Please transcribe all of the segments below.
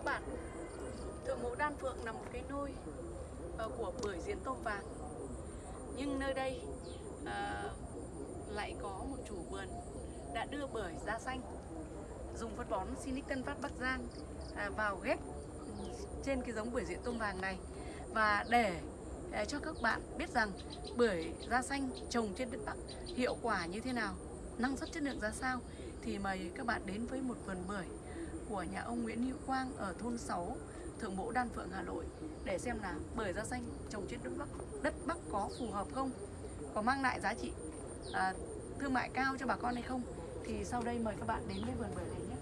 các bạn. Thượng mộ Đan Phượng là một cái nôi ờ, của bưởi diễn tôm vàng. Nhưng nơi đây ờ, lại có một chủ vườn đã đưa bưởi da xanh Dùng phân bón Sinic Tân Phát Bắc Giang à, vào ghép trên cái giống bưởi diễn tôm vàng này. Và để ờ, cho các bạn biết rằng bưởi da xanh trồng trên đất Bắc hiệu quả như thế nào năng suất chất lượng ra sao thì mời các bạn đến với một vườn bưởi của nhà ông Nguyễn Hữu Quang ở thôn 6 Thượng Mỗ Đan Phượng Hà Nội để xem là bưởi da xanh trồng trên đất Bắc đất Bắc có phù hợp không có mang lại giá trị à, thương mại cao cho bà con hay không. Thì sau đây mời các bạn đến với vườn bưởi này nhé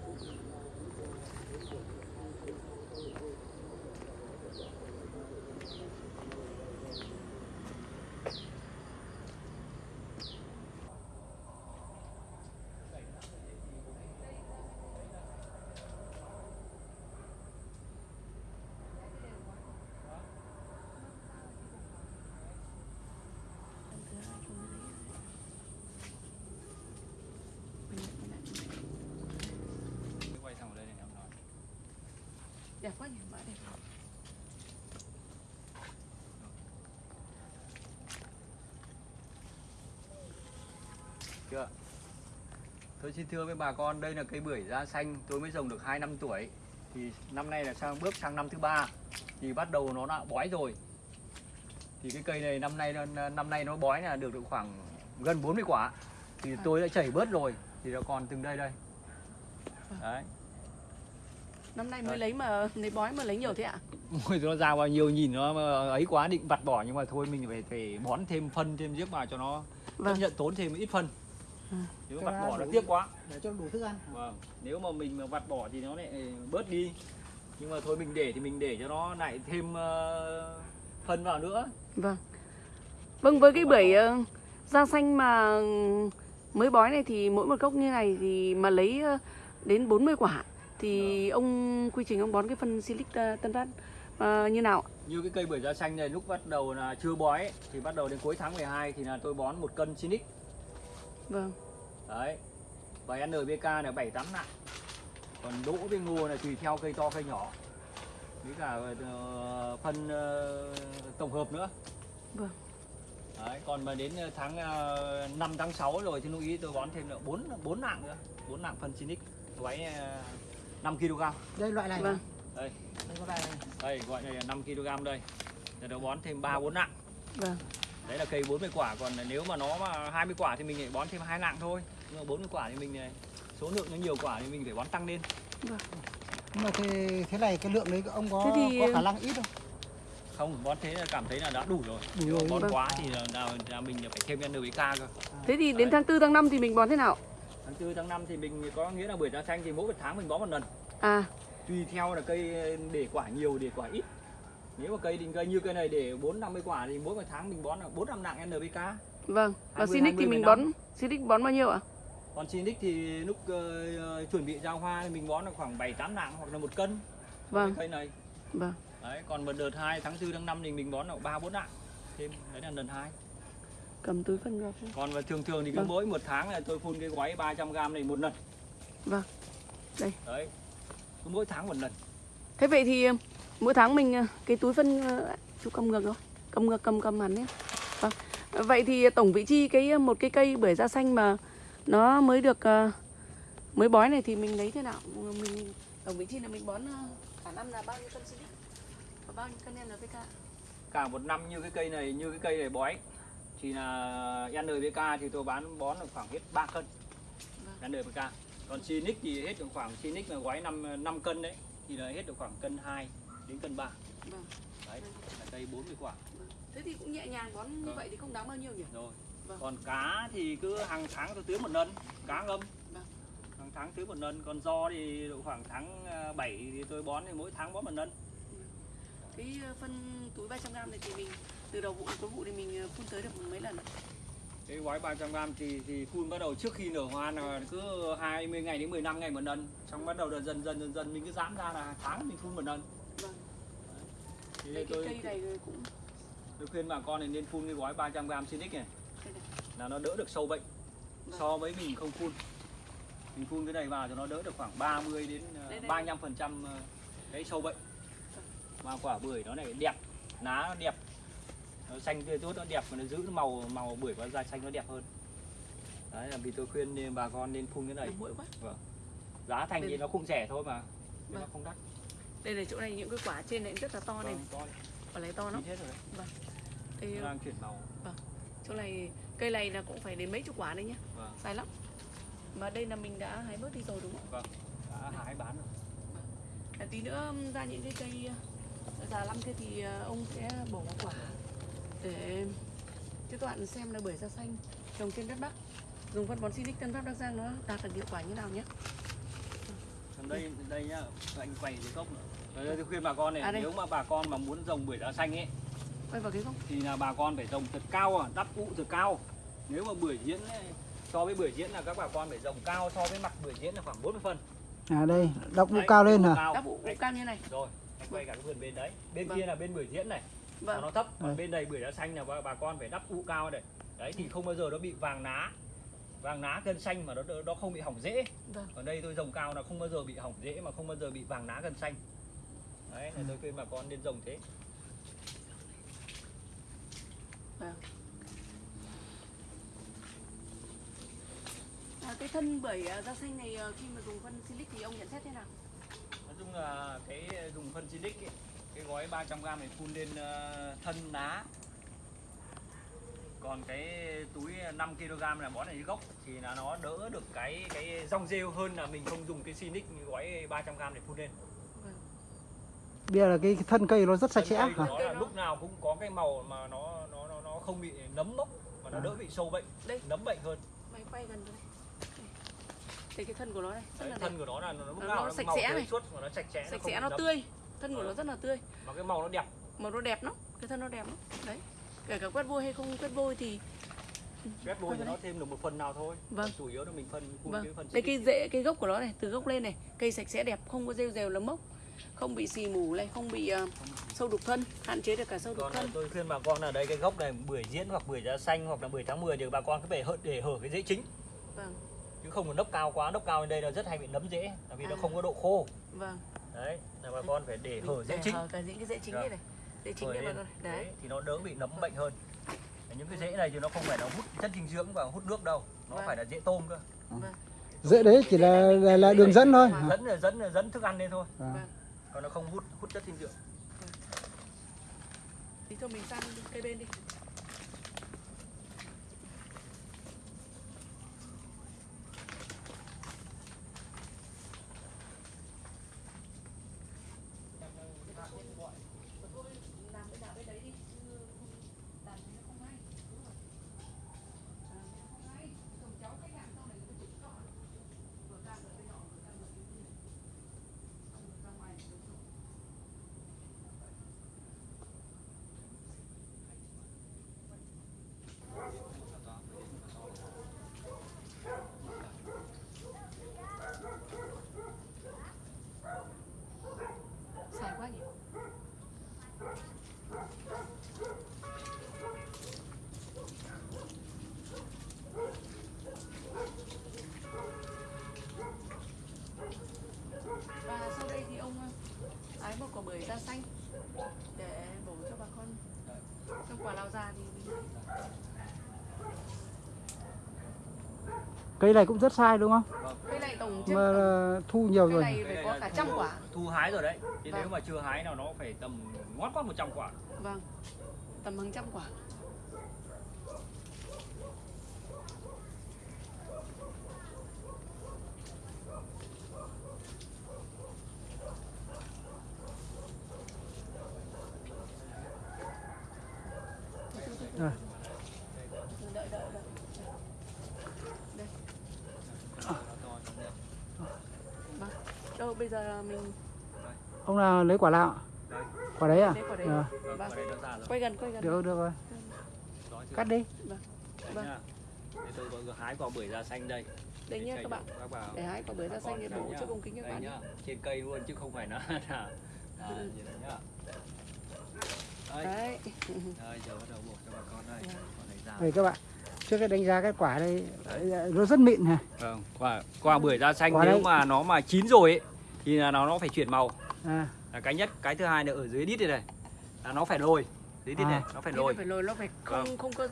quay thẳng vào đây để em nói đẹp quá nhỉ mã đẹp chưa. Tôi xin thưa với bà con đây là cây bưởi da xanh tôi mới trồng được 2 năm tuổi. Thì năm nay là sang bước sang năm thứ ba thì bắt đầu nó đã bói rồi. Thì cái cây này năm nay năm nay nó bói là được được khoảng gần 40 quả. Thì tôi đã chảy bớt rồi thì nó còn từng đây đây. Đấy năm nay mới Rồi. lấy mà lấy bói mà lấy nhiều thế ạ Ôi, nó ra bao nhiêu nhìn nó ấy quá định vặt bỏ nhưng mà thôi mình phải phải bón thêm phân thêm giếc vào cho nó Vâng. chấp nhận tốn thêm ít phân Ừ. nếu vặt bỏ nó tiếc quá để cho đủ thức ăn vâng nếu mà mình mà vặt bỏ thì nó lại bớt đi nhưng mà thôi mình để thì mình để cho nó lại thêm ờ, phân vào nữa Vâng. Vâng với cái bưởi ờ, da xanh mà mới bói này thì mỗi một gốc như này thì mà lấy ờ, đến 40 quả thì ông quy trình ông bón cái phân silic ờ, tân phát ờ, như nào? như cái cây bưởi da xanh này lúc bắt đầu là chưa bói ấy, thì bắt đầu đến cuối tháng 12 thì là tôi bón một cân Sinic Vâng. đấy. Và NPK là 7 8 nặng còn đỗ với ngô là tùy theo cây to cây nhỏ. Với cả ờ, phân tổng hợp nữa. Vâng. đấy còn mà đến tháng uh, 5 tháng 6 rồi thì lúc ý tôi bón thêm nữa 4 4 nặng nữa. 4 nặng phân Sinic gói uh, 5 kg. Đây loại này Vâng. đây. Đây có này. Đây gọi này là 5 kg đây. Rồi nó bón thêm 3 4 nặng. Vâng. đấy là cây 40 quả còn nếu mà nó mà 20 quả thì mình lại bón thêm hai nặng thôi. Nhưng mà 40 quả thì mình này, số lượng nó nhiều quả thì mình phải bón tăng lên. Nhưng mà thế, thế này cái lượng đấy ông có Thế thì- có khả năng ít không? Không bón thế là cảm thấy là đã đủ rồi. Đủ rồi, bón vâng. quá thì là, là, là mình phải thêm NPK cơ. Thế thì đến tháng 4 tháng 5 thì mình bón thế nào? Tháng 4 tháng 5 thì mình có nghĩa là bưởi da xanh thì mỗi một tháng mình bón một lần À, tùy theo là cây để quả nhiều để quả ít nếu mà cây đình cây như cây này để 4 50 quả thì mỗi một tháng mình bón là 4 năm nặng NPK vâng. Và 20, Sinic thì 20, mình 15. bón Sinic bón bao nhiêu ạ? còn Sinic thì lúc ờ, chuẩn bị ra hoa thì mình bón là khoảng 7 8 nặng hoặc là một cân Vâng. cây này Vâng. đấy còn một đợt 2 tháng 4 tháng 5 thì mình bón là 3 4 nặng thêm đấy là lần 2 Cầm túi phân ra. còn mà thường thường thì cứ Vâng. mỗi một tháng là tôi phun cái gói 300 g này một lần Vâng. Đây. đấy cứ mỗi tháng một lần Thế vậy thì ờ, mỗi tháng mình ờ, cái túi phân ờ, chú cầm ngược rồi. Cầm ngược cầm cầm hẳn nhé. Vâng. Vậy thì tổng vị chi cái một cái cây bưởi da xanh mà nó mới được mới bói này thì mình lấy thế nào? Mình tổng vị chi là mình bón cả năm là bao nhiêu cân? Và bao nhiêu cân NPK? cả một năm như cái cây này như cái cây này bói thì là NPK thì tôi bán bón được khoảng hết 3 cân Vâng. NPK còn Sinic thì hết được khoảng Sinic là gói 5 5 cân đấy thì là hết được khoảng cân 2 đến cân 3 Vâng. đấy là cây 40 quả Thế thì cũng nhẹ nhàng bón như Vâng. vậy thì không đáng bao nhiêu nhỉ? rồi Vâng. còn cá thì cứ hàng tháng tôi tưới một lần cá ngâm Vâng. hàng tháng tưới một lần còn do thì độ khoảng tháng 7 thì tôi bón thì mỗi tháng bón một lần Cái ờ, phân túi 300g này thì mình từ đầu vụ đến cuối vụ thì mình ờ, phun tới được mấy lần cái gói 300 g thì thì phun bắt đầu trước khi nở hoa là cứ 20 ngày đến 15 ngày một lần. Xong bắt đầu là dần dần dần dần mình cứ giãn ra là tháng mình phun một lần. Vâng. thì Đây, cái tôi, cây này cũng tôi khuyên bà con nên nên phun cái gói 300 g Sinic này. Này. là nó đỡ được sâu bệnh. Vâng. so với mình không phun. Mình phun cái này vào cho nó đỡ được khoảng 30 đến ờ, Đây, đây. 35 phần trăm đấy sâu bệnh. Mà quả bưởi nó lại đẹp. Lá nó đẹp nó xanh tươi tốt nó đẹp và nó giữ màu màu bưởi và da xanh nó đẹp hơn. Đấy là vì tôi khuyên bà con nên phun cái này. Mũi quá. giá thành thì Đây. nó cũng rẻ thôi mà nhưng nó Vâng. không đắt. Đây này chỗ này những cái quả trên này rất là to này, vâng, to quả này to lắm. đấy. Đây, nó đang chuyển màu. chỗ này cây này là cũng phải đến mấy chục quả đấy nhá, vâng. Dài lắm. Mà đây là mình đã hái bớt đi rồi đúng không? đã hái bán rồi. À, tí nữa um, ra những cái cây uh, già lắm kia thì uh, ông sẽ bổ quả để các bạn xem là bưởi da xanh trồng trên đất Bắc dùng phân bón Silic Tân Pháp Bắc Giang nó đạt được hiệu quả như nào nhé. còn đây đây nhá anh quay cái gốc nữa Đấy, tôi khuyên bà con này À, đây. nếu mà bà con mà muốn trồng bưởi da xanh ấy Quay vào cái gốc. thì là bà con phải trồng thật cao à, đắp ụ thật cao nếu mà bưởi diễn ấy, so với bưởi diễn là các bà con phải trồng cao so với mặt bưởi diễn là khoảng 40 phân À đây, đọc Đấy, cao lên hả? Đắp ụ Đấy, cao như này. rồi anh quay cả cái vườn bên đấy bên Vâng. kia là bên bưởi diễn này Vâng. nó thấp còn Đây. bên đây bưởi da xanh là bà, bà con phải đắp ụ cao này đấy thì không bao giờ nó bị vàng lá vàng lá cân xanh mà nó nó không bị hỏng rễ Vâng. còn đây tôi trồng cao là không bao giờ bị hỏng rễ mà không bao giờ bị vàng lá cân xanh đấy Ừ. là tôi khuyên bà con nên trồng thế À, cái thân bưởi da xanh này uh, khi mà dùng phân Silic thì ông nhận xét thế nào? nói chung là cái dùng phân silic ấy, cái gói 300g này phun lên ờ, thân lá còn cái túi 5 kg là bón ở dưới gốc thì là nó đỡ được cái cái rong rêu hơn là mình không dùng cái silic gói 300g để phun lên Bây giờ là cái thân cây nó rất sạch sẽ hả? nó là lúc nào cũng có cái màu mà nó nó nó, nó không bị nấm mốc mà nó À. đỡ bị sâu bệnh Đây. nấm bệnh hơn Mày quay gần đây. Đây cái thân của nó này, rất Đấy, là thân đẹp. của nó là nó lúc Nó nào nó sạch màu sẽ tươi này. suốt và nó sạch sẽ Sạch không sẽ nó nấm. tươi, thân của nó rất là tươi. mà cái màu nó đẹp Màu nó đẹp lắm, cái thân nó đẹp lắm. Đấy. Kể cả quét vôi hay không quét vôi thì ghép vôi vào nó thêm được một phần nào thôi Vâng. chủ yếu là mình phân Vâng. cái phần Đây cái rễ cái gốc của nó này, từ gốc lên này, cây sạch sẽ đẹp, không có rêu rèo lấm mốc, không bị xì mù này, không bị ờ, sâu đục thân, hạn chế được cả sâu đục còn là thân. tôi khuyên bà con là đây cái gốc này bưởi diễn hoặc bưởi da xanh hoặc là bưởi tháng 10 thì bà con cứ phải hở để hở cái rễ chính Vâng, chứ không có nốc cao quá nốc cao lên đây nó rất hay bị nấm rễ là vì nó À. không có độ khô vâng. Đấy là bà con phải để hở rễ Để chính hở cả những cái rễ chính Vâng. đây này. Rễ chính lên. vào rồi. Đấy. Đấy, thì nó đỡ bị nấm bệnh hơn những cái rễ này thì nó không phải là hút chất dinh dưỡng và hút nước đâu nó Vâng. phải là rễ tôm cơ Vâng. Dễ đấy chỉ là là, là đường dẫn thôi. Dẫn là dẫn là dẫn thức ăn lên thôi Vâng. Còn nó không hút hút chất dinh dưỡng Thì thôi mình sang cây bên đi. Xài quá nhỉ? Và sau đây thì ông ờ, hái một quả bưởi da xanh để bổ cho bà con. Trong quả lao già thì mình Cây này cũng rất sai đúng không? cây này tổng trên Mà là thu nhiều cây rồi. này phải có cả trăm quả. thu hái rồi đấy thì Vâng. nếu mà chưa hái nào nó phải tầm ngót quá 100 quả Vâng, tầm hàng trăm quả. Rồi. Đợi, đợi, đợi. Đây. Vâng. Đâu bây giờ mình Ông nào lấy quả nào? Đây. Quả đấy à? quả đấy. Ờ, vâng, Vâng. nó rồi Quay gần, quay gần. được được rồi. Chưa? Cắt đi. Vâng. nhá. Đây tôi vừa hái quả bưởi da xanh đây Đây nhé Để các bạn. các bà Để hái quả bưởi da xanh để bổ nhá. cho ống kính các bạn nhá, trên cây luôn chứ không phải là là à, như này nhá đây Đấy. đây giờ bắt đầu bổ cho bà con đây Vâng. Đây các bạn. Trước cái đánh giá cái quả đây nó rất mịn này. vâng quả quả bưởi da xanh Quả nếu đây. mà nó mà chín rồi ấy thì là nó nó phải chuyển màu À, là cái nhất cái thứ hai là ở dưới đít này này là nó phải lồi dưới đít À. này nó phải lồi nó phải lồi nó phải không Vâng. không có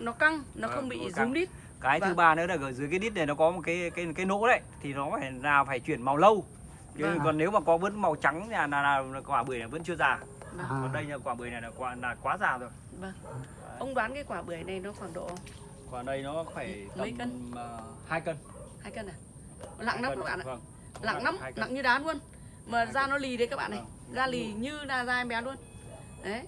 nó căng nó Vâng, không bị căng. đít cái thứ Vâng. ba nữa là ở dưới cái đít này nó có một cái cái cái nỗ đấy thì nó phải là phải chuyển màu lâu chứ Vâng. còn nếu mà có vẫn màu trắng là là, là, là quả bưởi này vẫn chưa già Vâng. À. còn đây là quả bưởi này là quả là quá già rồi Vâng. Ông đoán cái quả bưởi này nó khoảng độ quả đây nó phải Mấy tầm cân? ờ, hai cân hai cân à? Nặng lắm các bạn ạ. vâng. Nặng lắm, nặng như đá luôn. Mà da nó lì đấy các bạn này. Vâng. Da lì như là da em bé luôn. Đấy.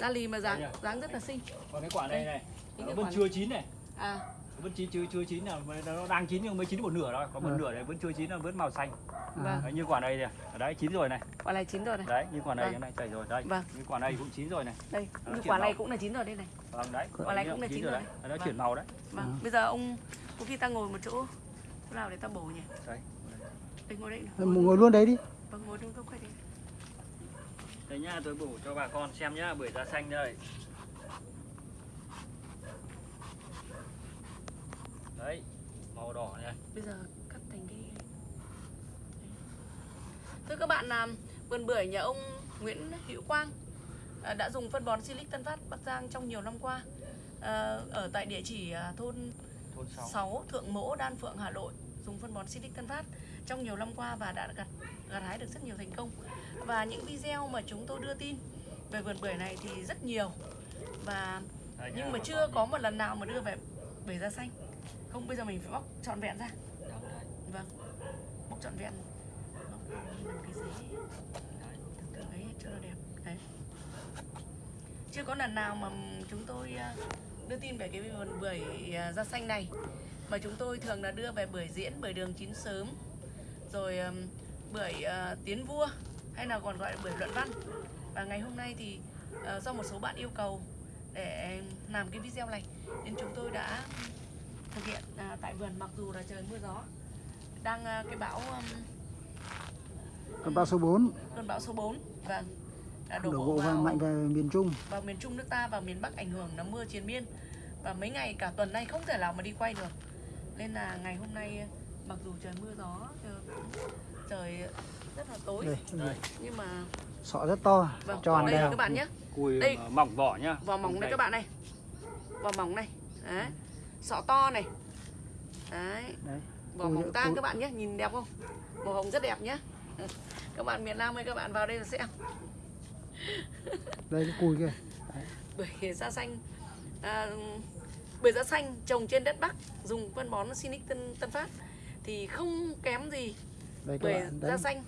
Da lì mà dáng Đây dáng rất là xinh. còn cái quả này này nó vẫn quả chưa chín này À, vẫn chín chưa chưa chín là nó đang chín nhưng mới chín một nửa thôi còn một Ừ. nửa này vẫn chưa chín là vẫn màu xanh vâng. đấy, như quả này này đấy chín rồi này Quả này chín rồi này. đấy như quả này Vâng. cái này chảy rồi đây Vâng. như quả này cũng chín rồi này Đây, Nó như quả này màu. cũng là chín rồi đây này. vâng đấy Quả này cũng là chín rồi đấy nó Vâng. chuyển màu đấy Vâng. Bây giờ ông có khi ta ngồi một chỗ chỗ nào để ta bổ nhỉ? đấy Đây ngồi đây. này. ngồi luôn đấy đi Vâng, ngồi trong quay đi. đây nhá tôi bổ cho bà con xem nhá bưởi da xanh đây đấy màu đỏ này Bây giờ cắt thành cái Thưa các bạn là vườn bưởi nhà ông Nguyễn Hữu Quang à, đã dùng phân bón Silic Tân Phát Bắc Giang trong nhiều năm qua à, ở tại địa chỉ à, thôn thôn 6 6 Thượng Mỗ Đan Phượng Hà Nội dùng phân bón Silic Tân Phát trong nhiều năm qua và đã gặt gặt hái được rất nhiều thành công. Và những video mà chúng tôi đưa tin về vườn bưởi này thì rất nhiều. Và nhưng mà chưa có một lần nào mà đưa về bưởi da xanh. Không, bây giờ mình phải bóc trọn vẹn ra. Vâng. Bóc trọn vẹn. Bóc cái giấy từ từ ấy cho nó đẹp. Đấy. Chưa có lần nào mà chúng tôi à, đưa tin về cái vườn bưởi à, da xanh này. Mà chúng tôi thường là đưa về bưởi diễn, bưởi đường chín sớm rồi bưởi à, tiến vua hay là còn gọi là bưởi luận văn. Và ngày hôm nay thì à, do một số bạn yêu cầu để làm cái video này nên chúng tôi đã thực hiện à, tại vườn mặc dù là trời mưa gió. Đang à, cái bão còn bão số 4 cơn bão số 4 vâng đổ, đổ bộ vào vào, mạnh về miền Trung. vào miền Trung nước ta và miền Bắc ảnh hưởng là mưa triền miên. Và mấy ngày cả tuần nay không thể nào mà đi quay được. Nên là ngày hôm nay mặc dù trời mưa gió trời- rất là tối. Đây đây. Nhưng mà sọ rất to vâng tròn đây đều. các bạn nhé. Cùi Đây. mỏng vỏ nhá. Vỏ mỏng đây Đây. các bạn này. Vỏ mỏng này. Đấy. Sọ to này. Đấy. Đấy. Vỏ mỏng tang cùi. các bạn nhé nhìn đẹp không? Màu hồng rất đẹp nhé. Các bạn miền Nam ơi các bạn vào đây là xem đây cái cùi kia. Bưởi da xanh. À, bưởi da xanh trồng trên đất Bắc dùng phân bón Sinic Tân, Tân Phát thì không kém gì đây bưởi da xanh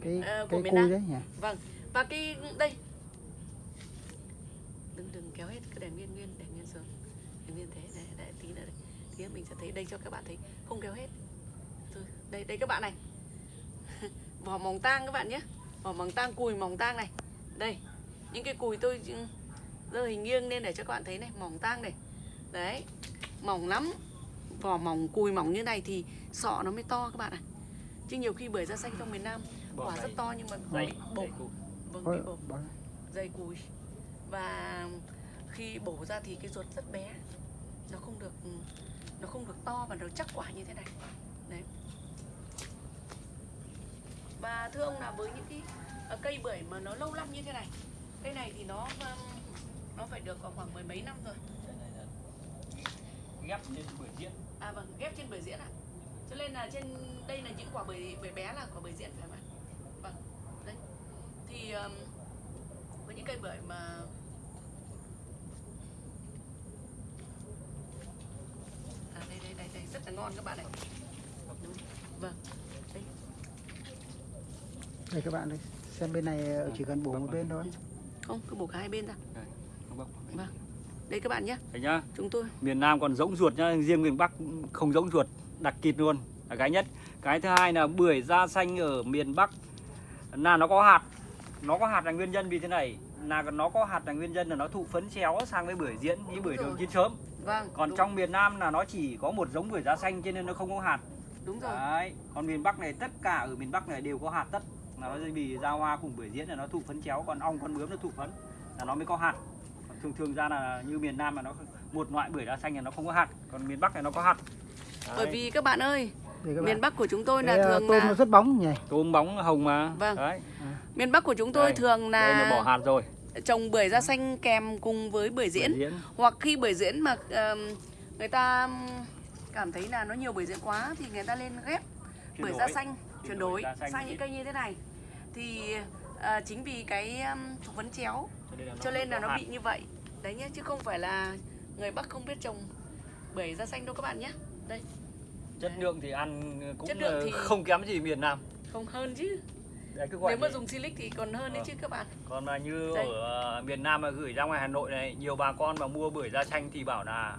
cái ờ, của cái miền Nam. đấy nhỉ? Vâng và cái đây. Đừng đừng kéo hết cứ để nguyên nguyên để nguyên xuống. Để nguyên thế để, để tí nữa đây tí nữa mình sẽ thấy. Đây cho các bạn thấy không kéo hết. Rồi đây đây các bạn này. Vỏ mỏng tang các bạn nhé. Vỏ mỏng tang cùi mỏng tang này. Đây những cái cùi tôi giờ hình nghiêng nên để cho các bạn thấy này. Mỏng tang này. Đấy mỏng lắm vỏ mỏng cùi mỏng như này thì sọ nó mới to các bạn ạ. Chứ nhiều khi bưởi da xanh trong miền Nam quả này. rất to nhưng mà Dày, bổ. dày cùi. vâng bị bổ. dày cùi. Và khi bổ ra thì cái ruột rất bé. Nó không được nó không được to và nó chắc quả như thế này. Đấy. Và thưa ông là với những cái ờ, cây bưởi mà nó lâu năm như thế này cây này thì nó nó phải được có khoảng mười mấy năm rồi. Đây này là ghép lên bưởi diễn à vâng ghép trên bưởi diễn ạ. Cho nên là trên đây là những quả bưởi bưởi bé là quả bưởi diễn phải không ạ? Vâng đây. Thì um, với những cây bưởi mà à đây đây đây đây rất là ngon các bạn này Đúng. vâng đây. Đây các bạn đây xem bên này ờ, chỉ cần bổ một bên thôi. Không cứ bổ cả hai bên ra. Đây, không bóc. vâng đây các bạn nhé. Đây nhá. Chúng tôi. Miền Nam còn giống ruột nhá riêng miền Bắc không giống ruột đặc kịt luôn là cái nhất. Cái thứ hai là bưởi da xanh ở miền Bắc. Là nó có hạt nó có hạt là nguyên nhân vì thế này. Là nó có hạt là nguyên nhân là nó thụ phấn chéo sang với bưởi diễn như bưởi đường chín sớm. Vâng còn đúng, trong miền Nam là nó chỉ có một giống bưởi da xanh cho nên nó không có hạt. Đúng rồi. Đấy còn miền Bắc này tất cả ở miền Bắc này đều có hạt tất. Là nó vì ra hoa cùng bưởi diễn là nó thụ phấn chéo còn ong con bướm nó thụ phấn là nó mới có hạt thường thường ra là như miền Nam là nó một loại bưởi da xanh là nó không có hạt còn miền Bắc này nó có hạt bởi Đấy. vì các bạn ơi các Miền bạn. Bắc của chúng tôi là Cái, à, thường tôm là nó rất bóng nhỉ. tôm bóng hồng mà Vâng. đấy miền Bắc của chúng tôi Đây, thường đây là bỏ là hạt rồi trồng bưởi da xanh kèm cùng với bưởi diễn. Bưởi diễn Hoặc khi bưởi diễn mà ờm, người ta cảm thấy là nó nhiều bưởi diễn quá thì người ta lên ghép Chuyển bưởi đổi. da xanh Chuyển chuyển đổi đổi da xanh sang những cây như thế này. Thì à, chính vì cái um, vấn chéo cho nên là nó bị như vậy. Đấy nhé chứ không phải là người Bắc không biết trồng bưởi da xanh đâu các bạn nhé. Đây, chất lượng thì ăn cũng Chất lượng là thì- không kém gì miền Nam không hơn chứ. đấy cứ gọi Nếu mà dùng silic thì còn hơn đấy Ờ. chứ các bạn. còn mà như Đây. ở ờ, miền Nam mà gửi ra ngoài Hà Nội này nhiều bà con mà mua bưởi da xanh thì bảo là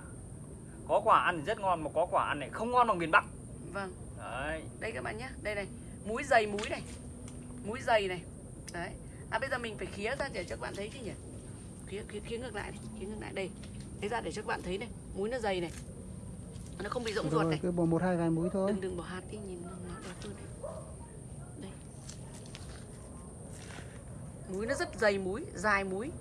có quả ăn thì rất ngon mà có quả ăn này không ngon bằng miền Bắc Vâng. đấy đây các bạn nhé đây này múi dày múi này múi dày này đấy à bây giờ mình phải khía ra để cho các bạn thấy chứ nhỉ? Khía khía, khía ngược lại này khía ngược lại. Đây thế ra để cho các bạn thấy này múi nó dày này. Nó không bị rỗng ruột Rồi này. cứ bỏ một hai vài múi thôi. đừng đừng bỏ hạt đi nhìn nó nó đẹp hơn này. Đây. Múi nó rất dày múi dài múi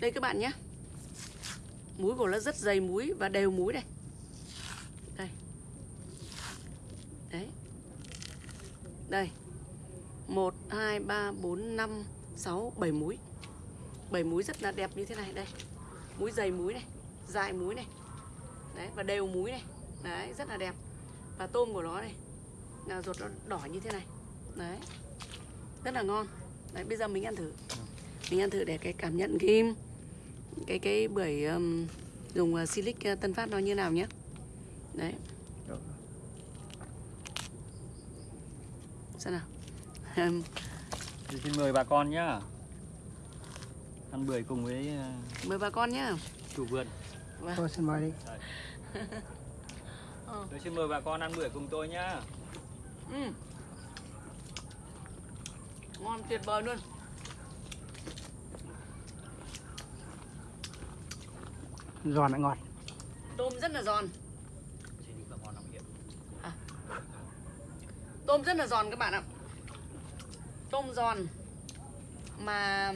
đây các bạn nhé. Múi của nó rất dày múi và đều múi này đây đấy đây. Một hai ba bốn năm sáu bảy múi. Bảy múi rất là đẹp như thế này đây. Múi dày múi này dài múi này. Đấy và đều múi này. Đấy rất là đẹp. Và tôm của nó này là ruột nó đỏ như thế này. Đấy rất là ngon. Đấy bây giờ mình ăn thử. Mình ăn thử để cái cảm nhận cái cái cái bưởi um, dùng uh, silic uh, tân phát nó như nào nhé. Đấy. Xem nào. Thì xin mời bà con nhá. Ăn bưởi cùng với ờ, mời bà con nhé chủ vườn. Thôi xin mời đi. tôi xin mời bà con ăn bưởi cùng tôi nhá. Ừ. ngon tuyệt vời luôn. Giòn lại ngọt. tôm rất là giòn Xin đi bà con làm hiện tôm rất là giòn các bạn ạ. Tôm giòn mà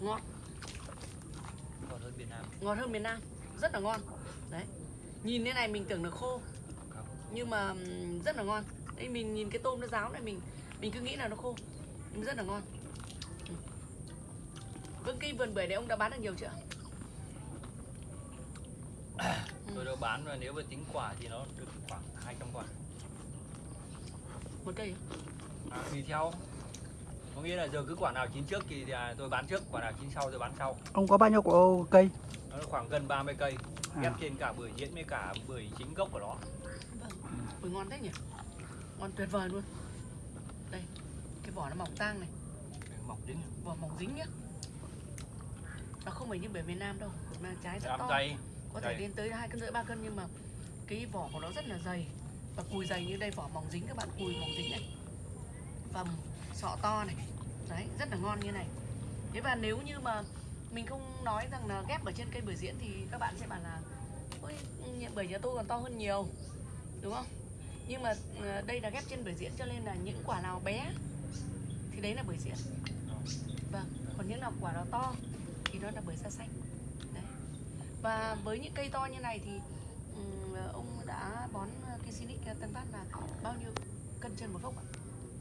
ngọt còn hơn Việt Nam. Ngọt hơn miền Nam rất là ngon. Đấy nhìn thế này mình tưởng là khô nhưng mà rất là ngon. Đây mình nhìn cái tôm nó ráo này mình mình cứ nghĩ là nó khô nhưng rất là ngon. Vâng cây vườn bưởi này ông đã bán được nhiều chưa? Tôi đã bán và nếu mà tính quả thì nó được khoảng 200 quả một cây à? à, tùy theo có nghĩa là giờ cứ quả nào chín trước thì à, tôi bán trước quả nào chín sau tôi bán sau. Ông có bao nhiêu quả cây? nó khoảng gần 30 cây À. ghép trên cả bưởi diễn với cả bưởi chính gốc của nó. Vâng bưởi ngon thế nhỉ? Ngon tuyệt vời luôn. Đây cái vỏ nó mỏng tang này. Mỏng dính vỏ mỏng dính nhá. Nó không phải như bưởi miền Nam đâu mà trái rất to. dày có thể dày. lên tới hai cân rưỡi ba cân nhưng mà cái vỏ của nó rất là dày và cùi dày như đây, vỏ mỏng dính các bạn, cùi mỏng dính này. Phẩm sọ to này. Đấy, rất là ngon như này. Thế và nếu như mà mình không nói rằng là ghép ở trên cây bưởi diễn thì các bạn sẽ bảo là, ôi bưởi nhà tôi còn to hơn nhiều. Đúng không? Nhưng mà ờ, đây là ghép trên bưởi diễn cho nên là những quả nào bé thì đấy là bưởi diễn. Vâng còn những nào, quả nào to thì nó là bưởi da xanh. Đấy. Và với những cây to như này thì ông đã bón cái Sinic Tân Phát là bao nhiêu cân trên một gốc ạ?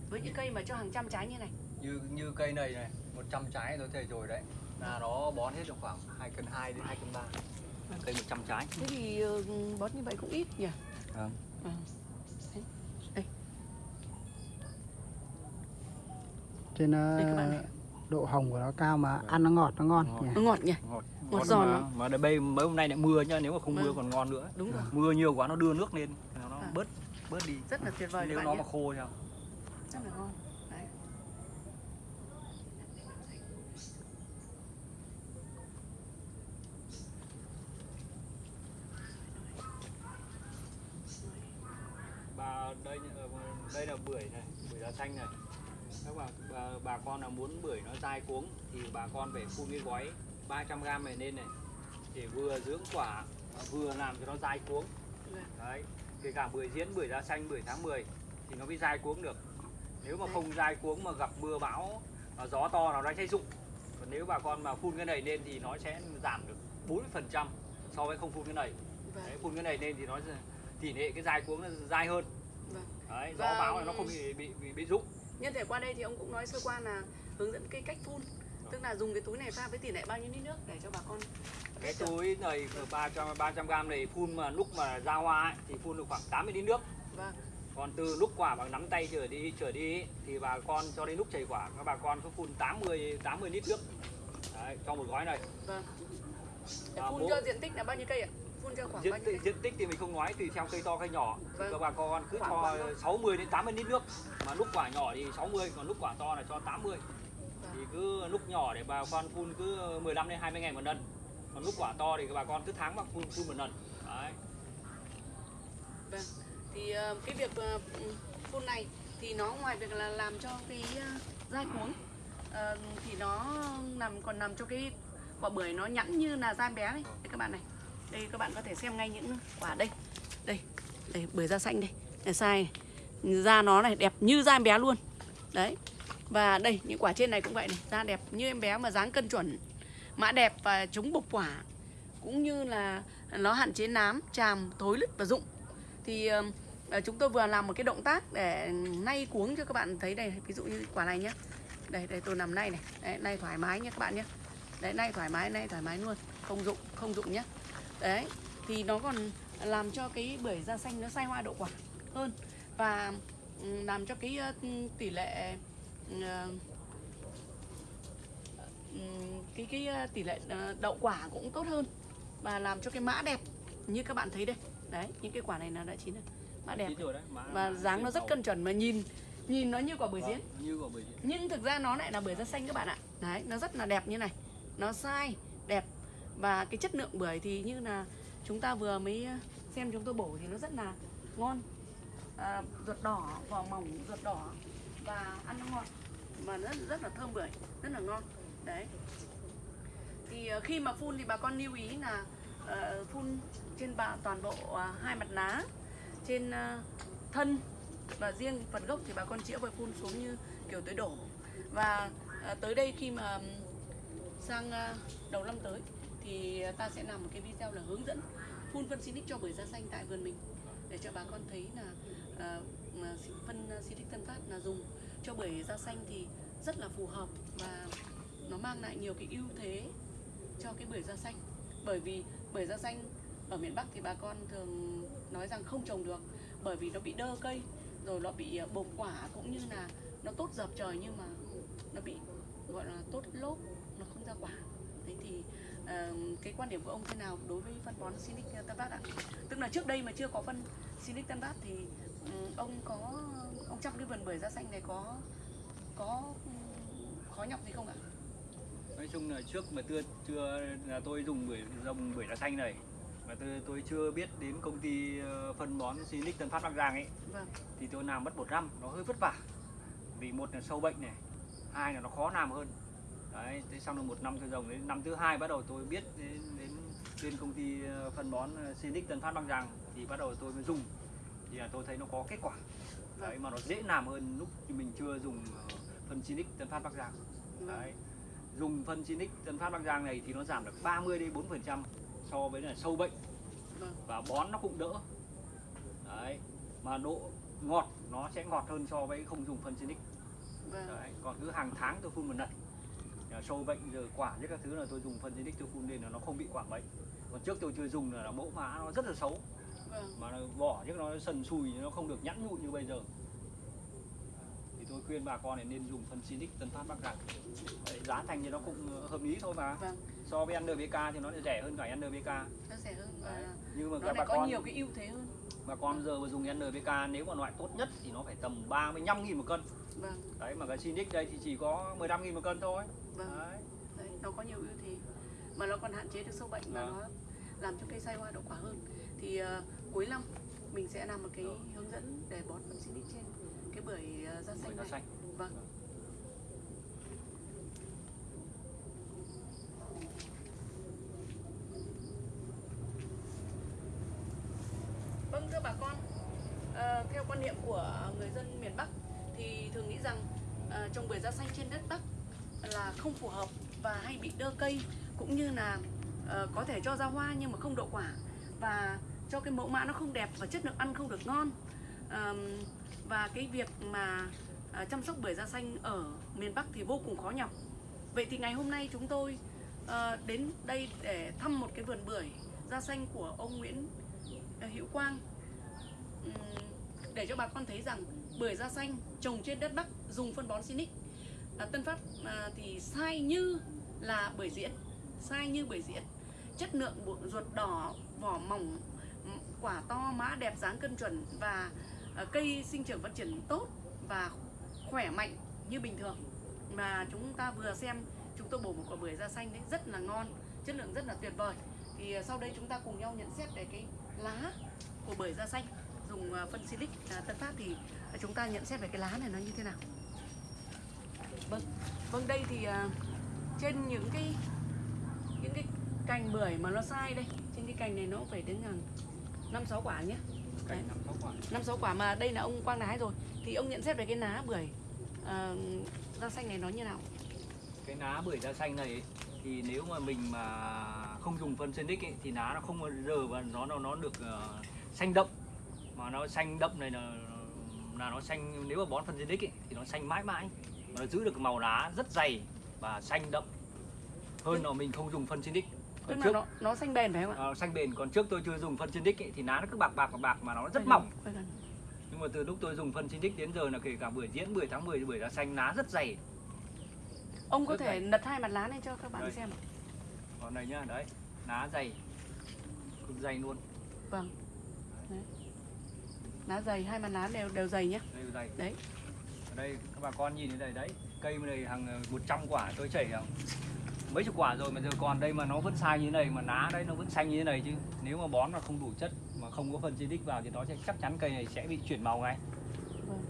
Với những cây mà cho hàng trăm trái như này. như như cây này này 100 trái tôi thấy rồi đấy là nó bón hết được khoảng 2 cân 2 đến 2 cân 3 cây 100 trái Thế thì ờ, bón như vậy cũng ít nhỉ? Vâng. Vâng. Đấy. Đây, Trên Đây các bạn ờ, này. độ hồng của nó cao mà ăn nó ngọt, nó ngon Ngọt. nhỉ. nó ngọt nhỉ? ngọt Ngọt giòn mà, mà đây bây mấy hôm nay lại mưa nhá nếu mà không mưa Vâng. còn ngon nữa Đúng rồi. mưa nhiều quá nó đưa nước lên nó À. bớt bớt đi Rất là tuyệt vời nếu nó bạn mà nhé. khô sao Rất là ngon. Đấy. bà đây ờ, đây là bưởi này bưởi da xanh này các bà, bà, bà con nào muốn bưởi nó dai cuống thì bà con phải phun cái gói 300 g này lên này để vừa dưỡng quả vừa làm cho nó dai cuống Vâng. đấy kể cả bưởi diễn bưởi da xanh bưởi tháng 10 thì nó mới dai cuống được nếu mà Đấy. không dai cuống mà gặp mưa bão gió to nó sẽ rụng còn nếu bà con mà phun cái này lên thì nó sẽ giảm được 40% so với không phun cái này Vâng. đấy, phun cái này lên thì nó tỷ lệ cái dai cuống nó dai hơn Vâng. đấy, gió bão này nó không bị bị bị, bị rụng Nhân thể qua đây thì ông cũng nói sơ qua là hướng dẫn cái cách phun Tức là dùng cái túi này pha với tỷ lệ bao nhiêu lít nước để cho bà con cái túi này 300 300 gram này phun mà lúc mà ra hoa ấy, thì phun được khoảng 80 lít nước Vâng, còn từ lúc quả bằng nắm tay trở đi trở đi ấy, thì bà con cho đến lúc chảy quả các bà con cứ phun 80 80 lít nước đấy, cho một gói này vâng Để À, phun bố- cho diện tích là bao nhiêu cây ạ? Phun cho khoảng bao diện nhiêu tích, cây? diện tích thì mình không nói tùy theo cây to cây nhỏ thì Vâng. các bà con cứ Khoảng cho bao nhiêu? 60 đến 80 lít nước mà lúc quả nhỏ thì 60 còn lúc quả to là cho 80 Vâng thì cứ lúc nhỏ để bà con phun cứ 15 đến 20 ngày một lần còn lúc quả to thì các bà con cứ tháng mà phun phun một lần đấy Vâng. Thì ờ, cái việc ờ, phun này thì nó ngoài việc là làm cho cái ờ, dai cuống thì nó nằm, còn nằm cho cái quả bưởi nó nhẵn như là da bé này. Đây các bạn này. Đây các bạn có thể xem ngay những quả đây. Đây. Đây, bưởi da xanh đây. Này sai. Da nó này đẹp như da bé luôn. Đấy. Và đây những quả trên này cũng vậy này, da đẹp như em bé mà dáng cân chuẩn. Mã đẹp và chống bục quả cũng như là nó hạn chế nám, tràm, thối lứt và rụng. Thì ờ, chúng tôi vừa làm một cái động tác để nay cuống cho các bạn thấy đây ví dụ như quả này nhé đây đây tôi nằm nay này. Đấy, nay thoải mái nhé các bạn nhé đấy nay thoải mái nay thoải mái luôn không rụng không rụng nhé đấy thì nó còn làm cho cái bưởi da xanh nó sai hoa độ quả hơn và làm cho cái tỷ lệ cái cái ờ, tỷ lệ ờ, đậu quả cũng tốt hơn và làm cho cái mã đẹp như các bạn thấy đây. Đấy những cái quả này là đã chín rồi. Mã đẹp. Và dáng nó rất cân chuẩn mà nhìn nhìn nó như quả bưởi Vâng, diễn như quả bưởi diễn nhưng thực ra nó lại là bưởi da xanh các bạn ạ. Đấy nó rất là đẹp như này. Nó sai đẹp. Và cái chất lượng bưởi thì như là chúng ta vừa mới xem chúng tôi bổ thì nó rất là ngon. À, ruột đỏ vỏ mỏng ruột đỏ và ăn nó ngọt mà rất rất là thơm bưởi rất là ngon. Đấy. Thì ờ, khi mà phun thì bà con lưu ý là uh, phun trên bạ toàn bộ uh, hai mặt lá trên uh, thân và riêng phần gốc thì bà con chĩa và phun xuống như kiểu tới đổ. Và uh, tới đây khi mà sang uh, đầu năm tới thì ta sẽ làm một cái video là hướng dẫn phun phân Sinic cho bưởi da xanh tại vườn mình để cho bà con thấy là uh, phân Sinic Tân Phát là dùng cho bưởi da xanh thì rất là phù hợp và nó mang lại nhiều cái ưu thế cho cái bưởi da xanh. Bởi vì bưởi da xanh ở miền Bắc thì bà con thường nói rằng không trồng được bởi vì nó bị đơ cây rồi nó bị ờ, bột quả cũng như là nó tốt dập trời nhưng mà nó bị gọi là tốt lốp nó không ra quả. Thế thì uh, cái quan điểm của ông thế nào đối với phân bón Sinic Tân bát ạ? Tức là trước đây mà chưa có phân Sinic Tân bát thì um, ông có ông chăm cái vườn bưởi da xanh này có có khó nhọc gì không ạ? Nói chung là trước mà chưa chưa là tôi dùng bưởi dòng bưởi lá xanh này mà tôi tôi chưa biết đến công ty ờ, phân bón Sinic Tân Phát Bắc Giang ấy vâng. thì tôi làm mất một năm nó hơi vất vả. Vì một là sâu bệnh này hai là nó khó làm hơn. Đấy thế xong rồi một năm tôi trồng đến năm thứ hai bắt đầu tôi biết đến đến bên công ty ờ, phân bón ờ, Sinic Tân Phát Bắc Giang thì bắt đầu tôi mới dùng. Thì là tôi thấy nó có kết quả đấy mà nó dễ làm hơn lúc mình chưa dùng ờ, phân Sinic Tân Phát Bắc Giang vâng Đấy. Dùng phân Sinic Tân Phát Bắc Giang này thì nó giảm được 30 đến 4% so với là sâu bệnh vâng và bón nó cũng đỡ. Đấy. Mà độ ngọt nó sẽ ngọt hơn so với không dùng phân Sinic. vâng Đấy. Còn cứ hàng tháng tôi phun một lần. Sâu bệnh rồi quả với các thứ là tôi dùng phân Sinic tôi phun lên là nó không bị quả bệnh. Còn trước tôi chưa dùng là, là mẫu mã nó rất là xấu vâng. Mà nó vỏ chứ nó sần sùi nó không được nhẵn nhụi như bây giờ. Thì tôi khuyên bà con này nên dùng phân Sinic Tân Phát Bắc. Đấy, giá thành thì nó cũng hợp lý thôi mà. Vâng. So với NPK thì nó lại rẻ hơn cả NPK nó rẻ hơn Đấy. nhưng mà nó các bà có con nhiều cái ưu thế hơn. Bà con giờ mà dùng NPK nếu mà loại tốt nhất thì nó phải tầm 35 000 một cân. Vâng. Đấy mà cái Sinic đây thì chỉ có 15 000 một cân thôi. Vâng. Đấy. Đấy, nó có nhiều ưu thế. Mà nó còn hạn chế được sâu bệnh và Vâng. nó làm cho cây sai hoa đậu quả hơn. Thì ờ, cuối năm mình sẽ làm một cái hướng dẫn để bón phân Sinic trên cái bưởi ờ, da xanh này. xanh. Vâng. Vâng thưa bà con, ờ, theo quan niệm của người dân miền Bắc thì thường nghĩ rằng ờ, trồng bưởi da xanh trên đất Bắc là không phù hợp và hay bị đơ cây cũng như là ờ, có thể cho ra hoa nhưng mà không đậu quả. Và cho cái mẫu mã nó không đẹp và chất lượng ăn không được ngon. Ờm, và cái việc mà à, chăm sóc bưởi da xanh ở miền Bắc thì vô cùng khó nhọc. Vậy thì ngày hôm nay chúng tôi ờ, đến đây để thăm một cái vườn bưởi da xanh của ông Nguyễn ờ, Hữu Quang. Để cho bà con thấy rằng bưởi da xanh trồng trên đất Bắc dùng phân bón Sinic à, Tân Phát à, thì sai như là bưởi diễn sai như bưởi diễn. Chất lượng ruột đỏ vỏ mỏng quả to mã đẹp, dáng cân chuẩn và ờ, cây sinh trưởng phát triển tốt và khỏe mạnh như bình thường. Mà chúng ta vừa xem, chúng tôi bổ một quả bưởi da xanh đấy, rất là ngon, chất lượng rất là tuyệt vời. Thì ờ, sau đây chúng ta cùng nhau nhận xét về cái lá của bưởi da xanh, dùng ờ, phân silic à, Tân Phát thì chúng ta nhận xét về cái lá này nó như thế nào. Vâng vâng đây thì trên những cái những cái cành bưởi mà nó sai đây, trên cái cành này nó phải đến hàng năm sáu quả nhé. Năm sáu quả. quả mà đây là ông quang đã hái rồi. Thì ông nhận xét về cái lá bưởi à, da xanh này nó như nào? Cái lá bưởi da xanh này thì nếu mà mình mà không dùng phân Senic ấy, thì lá nó không bao giờ và nó nó nó được ờ, xanh đậm. Mà nó xanh đậm này là là nó xanh nếu mà bón phân Senic ấy, thì nó xanh mãi mãi. Mà nó giữ được màu lá rất dày và xanh đậm hơn là mình không dùng phân Senic tức còn là trước. nó nó xanh bền phải không ạ? Ờ, xanh bền còn trước tôi chưa dùng phân Senic ấy, thì lá nó cứ bạc bạc bạc bạc mà nó rất mỏng. nhưng mà từ lúc tôi dùng phân Senic đến giờ là kể cả bưởi diễn 10 tháng 10 bưởi da xanh lá rất dày. Ông có Rất thể dày. nật hai mặt lá lên cho các bạn Đây. xem còn này nhá đấy. Lá dày. Cực dày luôn. Vâng. Đấy. lá dày hai mặt lá đều đều dày nhé đây dày. Đấy. Ở đây các bà con nhìn thấy đây đấy. Cây này hàng ờ, 100 quả tôi chảy hàng mấy chục quả rồi mà giờ còn đây mà nó vẫn sai như thế này mà lá đấy nó vẫn xanh như thế này chứ nếu mà bón mà không đủ chất mà không có phân xinic vào thì nó sẽ chắc chắn cây này sẽ bị chuyển màu ngay Vâng.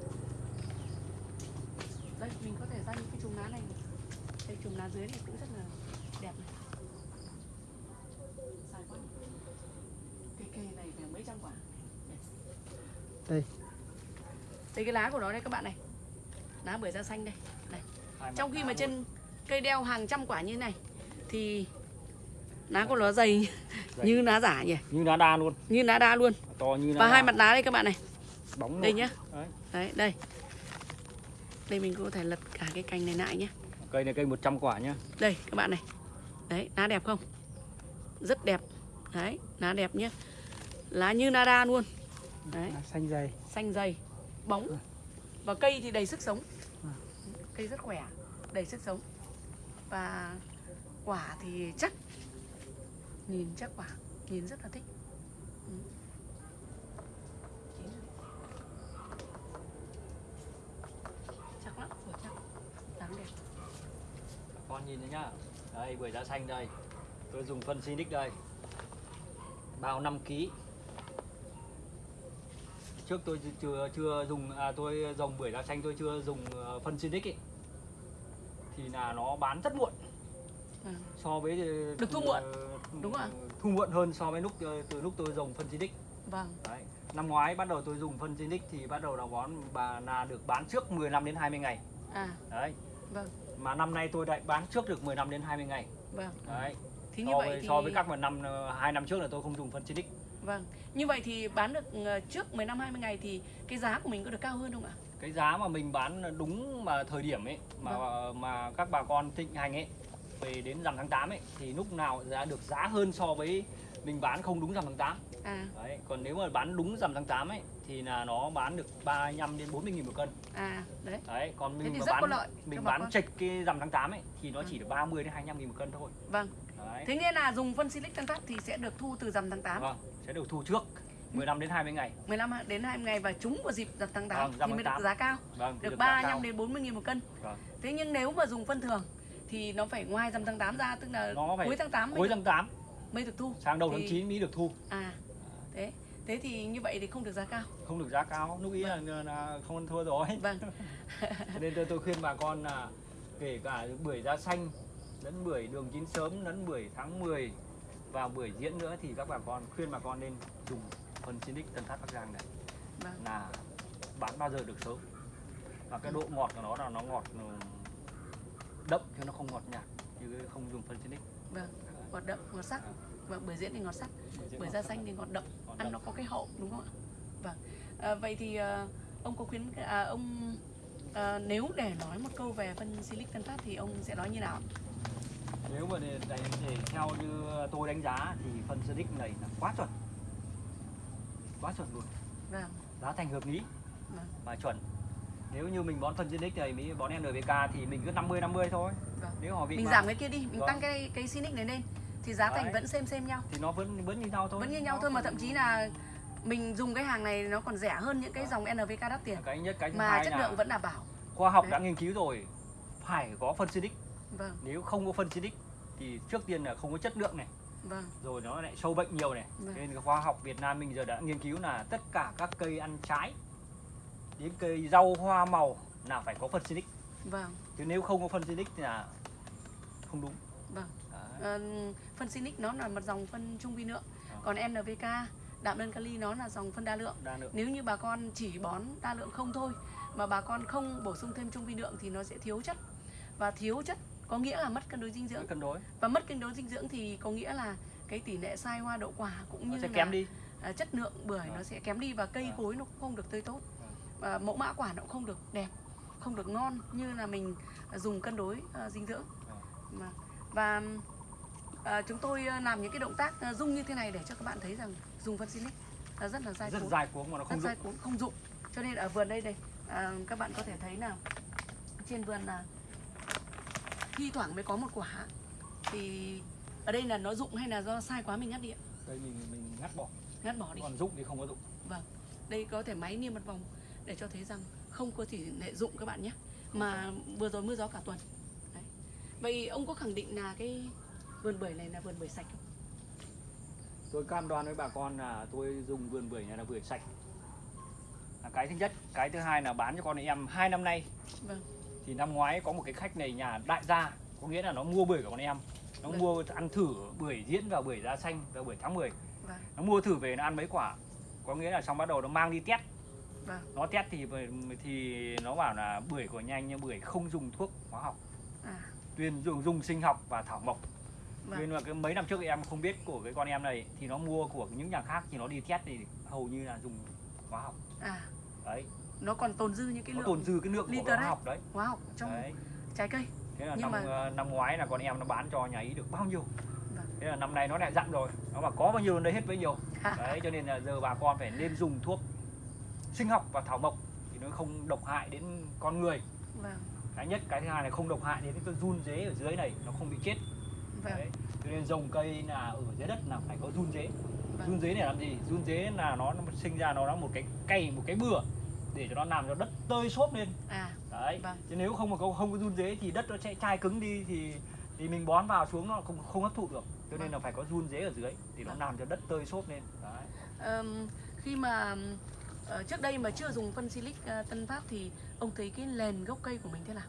Đây, mình có thể ra những cái chùm lá này. Đây chùm lá dưới này cũng rất là đẹp này. Dài quá. Cái cây này phải mấy trăm quả. Đây. Đây cái lá của nó đây các bạn này. Lá bưởi da xanh đây. Này. Trong khi mà trên cây đeo hàng trăm quả như thế này thì lá của nó dày Dày. như lá giả nhỉ, như lá đa luôn. Như lá đa luôn. to như lá Và đa. hai mặt lá đây các bạn này. bóng Đây nhá. Đấy. Đấy, đây. Đây mình có thể lật cả cái cành này lại nhé. cây này cây 100 quả nhá. Đây các bạn này. Đấy lá đẹp không? Rất đẹp. Đấy lá đẹp nhé Lá như nada luôn. Đấy. Xanh dày. Xanh dày. Bóng. Và cây thì đầy sức sống. Cây rất khỏe. Đầy sức sống và quả thì chắc Nhìn chắc quả Nhìn rất là thích. Ừ. Chắc lắm quả chắc. Dáng đẹp. Con nhìn thấy nhá. Đây bưởi da xanh đây. Tôi dùng phân Sinic đây. Bao 5 kg trước tôi chưa chưa dùng à, tôi dòng bưởi da xanh tôi chưa dùng ờ, phân Sinic ấy thì là nó bán rất muộn. Vâng. so với ờ, Được thu muộn. ờ, Đúng ạ. thu muộn hơn so với lúc ờ, từ lúc tôi dùng phân Sinic Vâng. Đấy. Năm ngoái bắt đầu tôi dùng phân Sinic thì bắt đầu là bón bà là được bán trước 15 đến 20 ngày. À. Đấy. Vâng. Mà năm nay tôi lại bán trước được 15 đến 20 ngày. Vâng. Đấy. Như so vậy với, thì so với các mà năm hai năm trước là tôi không dùng phân Sinic Vâng. Như vậy thì bán được trước 15 20 ngày thì cái giá của mình có được cao hơn không ạ? Cái giá mà mình bán đúng mà thời điểm ấy mà Vâng. mà các bà con thịnh hành ấy về đến rằm tháng 8 ấy thì lúc nào giá được giá hơn so với mình bán không đúng rằm tháng 8 À. Đấy còn nếu mà bán đúng rằm tháng 8 ấy thì là nó bán được 35 đến 40 nghìn một cân. À đấy. đấy còn Thế mình mà bán lợi mình bán trịch cái rằm tháng 8 ấy thì nó chỉ được 30 đến 25 nghìn một cân thôi. Vâng. đấy. Thế nghĩa là dùng phân Silic Tân Phát thì sẽ được thu từ rằm tháng 8, vâng sẽ được thu trước 15 đến 20 ngày 15 đến 20 ngày và trúng vào dịp tháng 8 Vâng, thì mới được 8. giá cao, vâng được giá 35 cao. đến 40 nghìn một cân. Vâng. Thế nhưng nếu mà dùng phân thường thì nó phải ngoài rằm tháng 8 ra tức là Nó phải cuối tháng 8 mới cuối được, tháng 8 mới được thu. sang đầu Thì- tháng 9 mới được thu À. Thế. Thế thì như vậy thì không được giá cao. không được giá cao lúc ý là, là không ăn thua rồi Vâng. Nên tôi, tôi khuyên bà con là kể cả bưởi da xanh lẫn bưởi đường chín sớm lẫn bưởi tháng 10 và bưởi diễn nữa thì các bà con khuyên bà con nên dùng phân Sinic Tân Phát Bắc Giang này Vâng. là bán bao giờ được sớm. Và cái độ ngọt của nó là nó ngọt ừ, đậm chứ nó không ngọt nhạt chứ không dùng phân xinic vâng ngọt đậm ngọt sắc. Vâng bưởi diễn thì ngọt sắc. Bưởi da xanh thì ngọt đậm. Ngọt ăn đậm. nó có cái hậu đúng không ạ? Vâng. À, vậy thì à, ông có khuyến à, ông à, nếu để nói một câu về phân silic Tân Phát thì ông sẽ nói như nào nếu mà để, để, để theo như tôi đánh giá thì phân xinic này là quá chuẩn quá chuẩn luôn. Vâng. Giá thành hợp lý. Vâng. và chuẩn. Nếu như mình bón phân xinic thì mới bón NPK thì mình cứ 50 50 thôi. Vâng. nếu họ bị mình mà- giảm cái kia đi mình Vâng. tăng cái cái silic này lên. Thì giá thành Đấy. vẫn xem xem nhau. Thì nó vẫn vẫn như nhau thôi. Vẫn như nhau Nó thôi mà thậm chí là mình dùng cái hàng này nó còn rẻ hơn những cái dòng NPK đắt tiền. Cái nhất cái mà chất lượng vẫn đảm bảo. khoa học Đấy. đã nghiên cứu rồi phải có phân xinic vâng. Nếu không có phân xinic thì trước tiên là không có chất lượng này vâng. Rồi nó lại sâu bệnh nhiều này. Vâng. nên khoa học Việt Nam mình giờ đã nghiên cứu là tất cả các cây ăn trái đến cây rau hoa màu là phải có phân xinic vâng. Chứ nếu không có phân xinic thì là không đúng. Vâng. Ờ, phân Sinic nó là một dòng phân trung vi lượng. Ờ. còn NPK đạm đơn kali nó là dòng phân đa lượng. Đa lượng. Nếu như bà con chỉ bón đa lượng không thôi mà bà con không bổ sung thêm trung vi lượng thì nó sẽ thiếu chất. Và thiếu chất có nghĩa là mất cân đối dinh dưỡng. Cân đối. Và mất cân đối dinh dưỡng thì có nghĩa là cái tỷ lệ sai hoa đậu quả cũng nó như sẽ là kém đi. à, chất lượng bưởi Vâng. nó sẽ kém đi và cây Vâng. cối nó cũng không được tươi tốt. Và mẫu mã quả nó cũng không được đẹp không được ngon như là mình dùng cân đối à, dinh dưỡng. Mà và à, chúng tôi à, làm những cái động tác à, dung như thế này để cho các bạn thấy rằng dùng phân Sinic là rất là dai rất cuống dài cuống mà nó rất không dai dụng cuống không dụng cho nên ở vườn đây đây à, các bạn có thể thấy nào trên vườn là thi thoảng mới có một quả. Thì ở đây là nó dụng hay là do sai quá mình ngắt đi ạ? Đây mình mình ngắt bỏ. Ngắt bỏ đi. Còn dụng thì không có dụng. Đây có thể máy niêm một vòng để cho thấy rằng không có tỷ lệ dụng các bạn nhé. Mà vừa rồi mưa gió cả tuần. Đấy. vậy ông có khẳng định là cái vườn bưởi này là vườn bưởi sạch không? Tôi cam đoan với bà con là tôi dùng vườn bưởi này là bưởi sạch. Là cái thứ nhất. Cái thứ hai là bán cho con em hai năm nay. Vâng thì năm ngoái có một cái khách này nhà đại gia có nghĩa là nó mua bưởi của con em. Nó Vâng. mua ăn thử bưởi diễn và bưởi da xanh và bưởi tháng 10 vâng. Nó mua thử về nó ăn mấy quả. Có nghĩa là xong bắt đầu nó mang đi test vâng. Nó test thì thì nó bảo là bưởi của nhanh nhưng bưởi không dùng thuốc hóa học. À. Tuyên dùng dùng sinh học và thảo mộc. Vâng. Nên là cái mấy năm trước em không biết của cái con em này thì nó mua của những nhà khác thì nó đi test thì hầu như là dùng hóa học. À. Đấy nó còn tồn dư những cái nó lượng tồn dư cái lượng của hóa đấy. học đấy. hóa học trong đấy. trái cây. Thế là Nhưng năm mà- ờ, năm ngoái là con em nó bán cho nhà ý được bao nhiêu? Vâng. thế là năm nay nó lại dặn rồi nó bảo có bao nhiêu lấy hết bấy nhiêu. Đấy cho nên là giờ bà con phải nên dùng thuốc sinh học và thảo mộc thì nó không độc hại đến con người. Vâng. Cái nhất cái thứ hai là không độc hại đến cái run dế ở dưới này nó không bị chết. Vâng. Đấy cho nên trồng cây là ở dưới đất là phải có run dế Vâng. run dế để làm gì? Run dế là nó, nó sinh ra nó là một cái cây một cái bừa để cho nó làm cho đất tơi xốp lên à đấy Vâng. chứ nếu không mà có không có run dế thì đất nó sẽ chai cứng đi thì thì mình bón vào xuống nó không không hấp thụ được cho nên Vâng. là phải có run dế ở dưới thì nó Vâng. làm cho đất tơi xốp lên đấy Ờm, khi mà ờ, trước đây mà chưa dùng phân silic ờ, Tân Phát thì ông thấy cái nền gốc cây của mình thế nào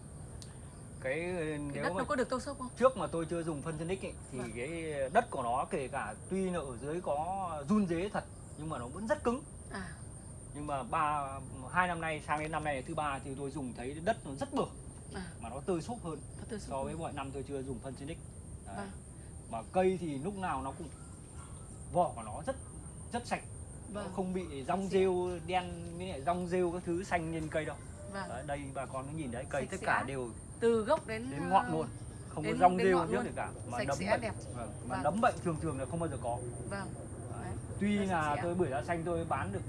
cái cái nếu đất mà nó có được tô sốc không trước mà tôi chưa dùng phân ấy, thì Vâng. cái đất của nó kể cả tuy là ở dưới có run dế thật nhưng mà nó vẫn rất cứng à nhưng mà ba hai năm nay sang đến năm nay thứ ba thì tôi dùng thấy đất nó rất bừa à. Mà nó tơi xốp hơn sốc so với mọi năm tôi chưa dùng phân Đấy. Vâng. mà cây thì lúc nào nó cũng vỏ của nó rất rất sạch. Nó vâng. không bị rong rêu đen với lại rong rêu các thứ xanh trên cây đâu. Vâng. Đấy, đây bà con cứ nhìn đấy cây Sạch tất cả đều từ gốc đến đến ngọn luôn. Không có rong rêu gì cả. Mà Sạch sẽ, bệnh. đẹp. vâng. mà Vâng. nấm bệnh thường thường là không bao giờ có. Vâng. Đấy. tuy Nó sạch là tôi bưởi da xanh tôi bán được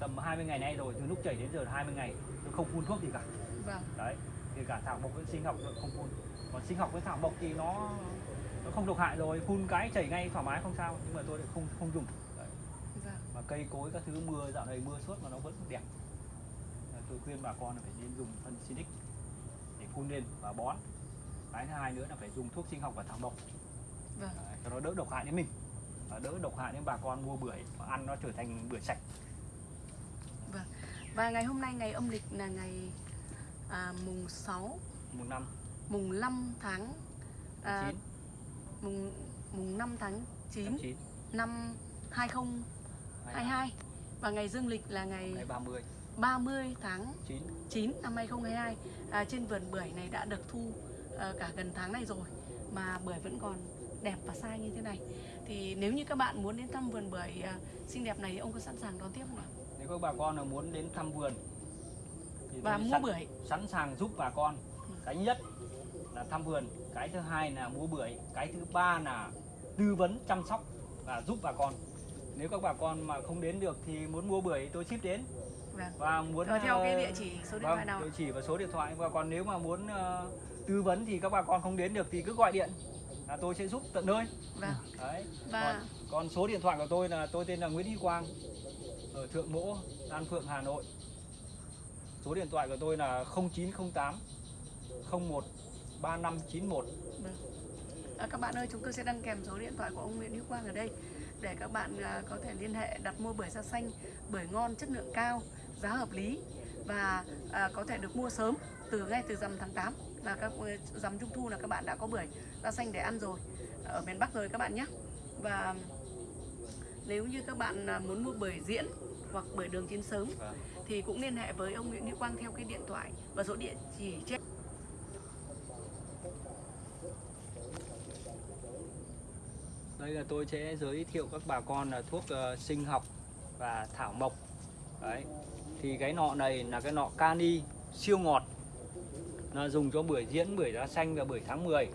tầm 20 ngày nay rồi từ lúc chảy đến giờ 20 ngày tôi không phun thuốc gì cả. Vâng. Đấy kể cả thảo mộc với sinh học tôi không phun. Còn sinh học với thảo mộc thì nó nó không độc hại rồi phun cái chảy ngay thoải mái không sao nhưng mà tôi lại không không dùng. Đấy. vâng. Mà cây cối các thứ mưa dạo này mưa suốt mà nó vẫn đẹp. Tôi khuyên bà con là phải nên dùng phân Sinic để phun lên và bón. Cái thứ hai nữa là phải dùng thuốc sinh học và thảo mộc. Vâng. Cho nó đỡ độc hại đến mình. Và đỡ độc hại đến bà con mua bưởi và ăn nó trở thành bưởi sạch và ngày hôm nay ngày âm lịch là ngày à, mùng 6 một năm. Mùng 5 tháng à, chín. mùng mùng 5 tháng 9 chín. năm 2022 và ngày dương lịch là ngày ngày 30 30 tháng chín. 9 năm 2022 à, trên vườn bưởi này đã được thu à, cả gần tháng này rồi mà bưởi vẫn còn đẹp và sai như thế này. Thì nếu như các bạn muốn đến thăm vườn bưởi à, xinh đẹp này thì ông có sẵn sàng đón tiếp không ạ nếu các bà con là muốn đến thăm vườn thì và mua sẵn, bưởi. sẵn sàng giúp bà con. Cái nhất là thăm vườn cái thứ hai là mua bưởi cái thứ ba là tư vấn chăm sóc và giúp bà con. Nếu các bà con mà không đến được thì muốn mua bưởi tôi ship đến. Vâng. và muốn Rồi theo cái ờ, địa chỉ số điện vâng, thoại nào? địa chỉ và số điện thoại. Và còn nếu mà muốn ờ, tư vấn thì các bà con không đến được thì cứ gọi điện là tôi sẽ giúp tận nơi. Vâng. đấy. Và còn, còn số điện thoại của tôi là tôi tên là Nguyễn Huy Quang ở Thượng Mỗ, an Phượng, Hà Nội. Số điện thoại của tôi là 0908 01 3591. À, các bạn ơi, chúng tôi sẽ đăng kèm số điện thoại của ông Nguyễn Hữu Quang ở đây để các bạn à, có thể liên hệ đặt mua bưởi da xanh, bưởi ngon, chất lượng cao, giá hợp lý và à, có thể được mua sớm từ ngay từ rằm tháng 8 là các ờ, rằm trung thu là các bạn đã có bưởi da xanh để ăn rồi ở miền Bắc rồi các bạn nhé. Và nếu như các bạn à, muốn mua bưởi diễn hoặc bưởi đường chín sớm thì cũng liên hệ với ông Nguyễn Hữu Quang theo cái điện thoại và số địa chỉ trên. Đây là tôi sẽ giới thiệu các bà con là thuốc uh, sinh học và thảo mộc. Đấy. Thì cái nọ này là cái nọ cani siêu ngọt. Là dùng cho bưởi diễn, bưởi da xanh và bưởi tháng 10.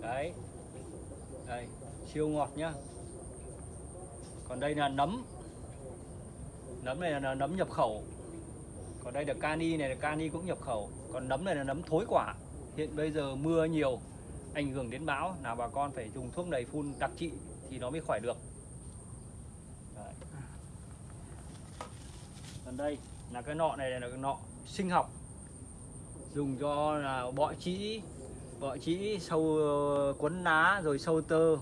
Đấy. Đây, siêu ngọt nhá. Còn đây là nấm. Nấm này là nấm nhập khẩu. Còn đây là cani này, là cani cũng nhập khẩu. Còn nấm này là nấm thối quả. Hiện bây giờ mưa nhiều, ảnh hưởng đến bão là bà con phải dùng thuốc đầy phun đặc trị thì nó mới khỏi được. Đấy. Còn đây là cái nọ này là cái nọ sinh học dùng cho là bọ trĩ bọ trĩ sâu ờ, quấn lá rồi sâu tơ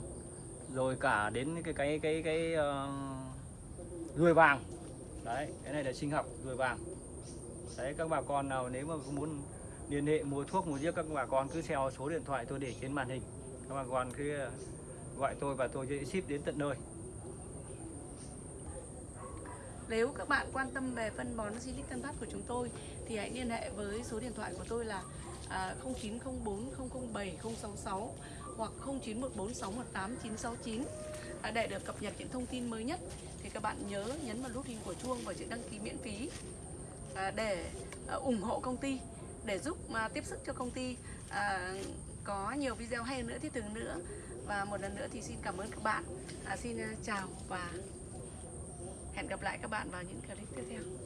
rồi cả đến cái cái cái cái uh, ruồi vàng. Đấy cái này là sinh học ruồi vàng. Đấy các bà con nào nếu mà muốn liên hệ mua thuốc mua giết các bà con cứ theo số điện thoại tôi để trên màn hình. Các bà con cứ ờ, gọi tôi và tôi sẽ ship đến tận nơi. Nếu các bạn quan tâm về phân bón Silic Tân Phát của chúng tôi thì hãy liên hệ với số điện thoại của tôi là 0904 007 066 hoặc 0914618969 à, để được cập nhật những thông tin mới nhất. Thì các bạn nhớ nhấn vào nút hình của chuông và chữ đăng ký miễn phí à, để à, ủng hộ công ty để giúp mà tiếp sức cho công ty. À, có nhiều video hay nữa thiết thực nữa. Và một lần nữa thì xin cảm ơn các bạn. À, xin à, chào và hẹn gặp lại các bạn vào những clip tiếp theo.